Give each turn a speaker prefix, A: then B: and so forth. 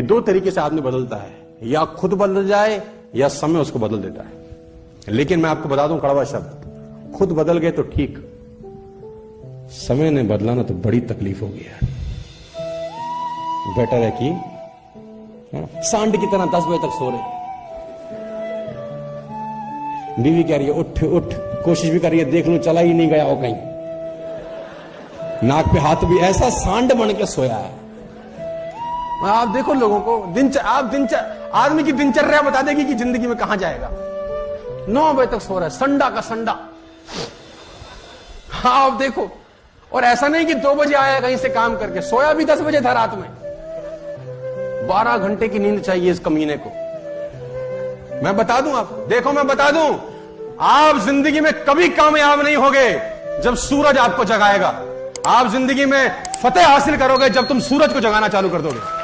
A: कि दो तरीके से आदमी बदलता है। या खुद बदल जाए या समय उसको बदल देता है। लेकिन मैं आपको बता दूँ कड़वा शब्द खुद बदल गए तो ठीक। समय ने बदलाना तो बड़ी तकलीफ़ होगी यार बेटर है कि हाँ, सांड की तरह दस बजे तक सो रहे। बीवी कह रही है उठ उठ कोशिश भी कर रही है देख लू चला ही नहीं गया हो कहीं। नाक पे हाथ भी ऐसा सांड बन के सोया है। आप देखो लोगों को दिन आप दिन आदमी की दिनचर्या बता देगी कि ज़िंदगी में कहा जाएगा। नौ बजे तक सो रहा है, संडा का संडा। हाँ आप देखो। और ऐसा नहीं कि दो बजे आया, कहीं से काम करके सोया भी दस बजे था रात में। बारह घंटे की नींद चाहिए इस कमीने को। मैं बता दूँ आप, देखो मैं बता दूँ, आप ज़िंदगी में कभी कामयाब नहीं होगे जब सूरज आपको जगाएगा। आप ज़िंदगी में फतेह हासिल करोगे जब तुम सूरज को जगाना चालू कर दोगे।